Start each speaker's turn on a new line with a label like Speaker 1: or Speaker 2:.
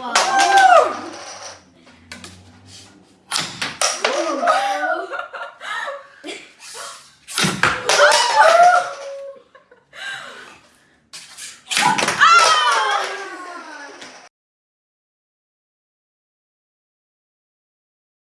Speaker 1: 와.